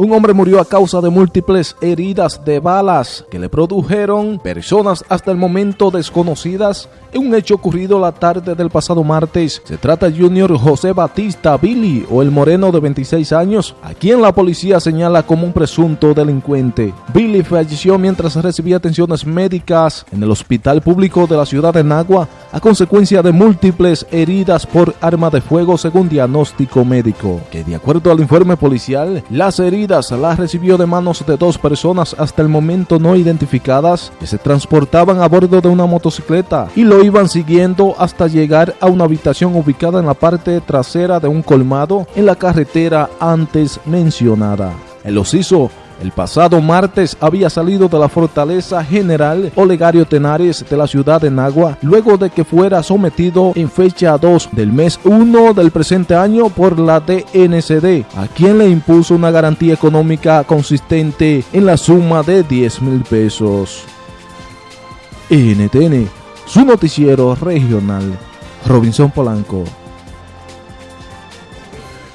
Un hombre murió a causa de múltiples heridas de balas que le produjeron personas hasta el momento desconocidas en un hecho ocurrido la tarde del pasado martes. Se trata de Junior José Batista Billy o el moreno de 26 años, a quien la policía señala como un presunto delincuente. Billy falleció mientras recibía atenciones médicas en el hospital público de la ciudad de Nagua a consecuencia de múltiples heridas por arma de fuego según diagnóstico médico, que de acuerdo al informe policial, las heridas las recibió de manos de dos personas hasta el momento no identificadas que se transportaban a bordo de una motocicleta y lo iban siguiendo hasta llegar a una habitación ubicada en la parte trasera de un colmado en la carretera antes mencionada. El osiso el pasado martes había salido de la fortaleza general Olegario Tenares de la ciudad de Nagua luego de que fuera sometido en fecha 2 del mes 1 del presente año por la DNCD, a quien le impuso una garantía económica consistente en la suma de 10 mil pesos. NTN, su noticiero regional, Robinson Polanco.